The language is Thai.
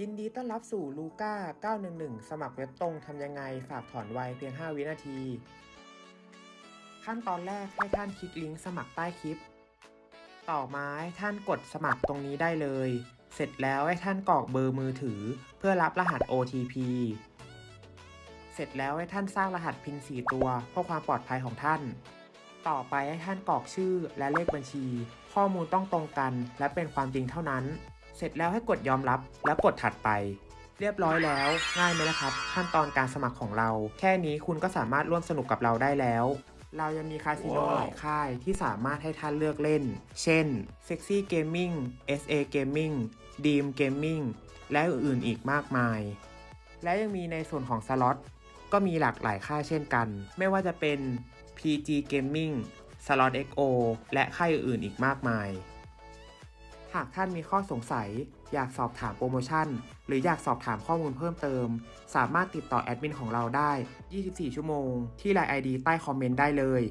ยินดีต้อนรับสู่ลูก้า911 สมัครเว็บตรงทำยังไง ฝากถอนไวเพียง 5 วินาที ขั้นตอนแรกให้ท่านคลิกลิงก์สมัครใต้คลิป ต่อมาให้ท่านกดสมัครตรงนี้ได้เลย เสร็จแล้วให้ท่านกรอกเบอร์มือถือ เพื่อรับรหัส OTP เสร็จแล้วให้ท่านสร้างรหัสพิน4ตัวเพื่อความปลอดภัยของท่าน ต่อไปให้ท่านกรอกชื่อและเลขบัญชี ข้อมูลต้องตรงกัน และเป็นความจริงเท่านั้น เสร็จแล้วให้กดยอมรับแล้วกดถัดไป เรียบร้อยแล้ว ง่ายไหมล่ะครับ ขั้นตอนการสมัครของเรา แค่นี้คุณก็สามารถร่วมสนุกกับเราได้แล้ว เรายังมีคาสิโนว้าวหลายค่ายที่สามารถให้ท่านเลือกเล่น เช่น Sexy Gaming SA Gaming Dream Gaming และอื่นๆอีกมากมาย และยังมีในส่วนของสล็อตก็มีหลากหลายค่ายเช่นกัน ไม่ว่าจะเป็น PG Gaming Slot XO และค่ายอื่นๆอีกมากมาย หากท่านมีข้อสงสัย อยากสอบถามโปรโมชั่น หรืออยากสอบถามข้อมูลเพิ่มเติม สามารถติดต่อแอดมินของเราได้ 24 ชั่วโมง ที่ไลน์ ID ใต้คอมเมนต์ได้เลย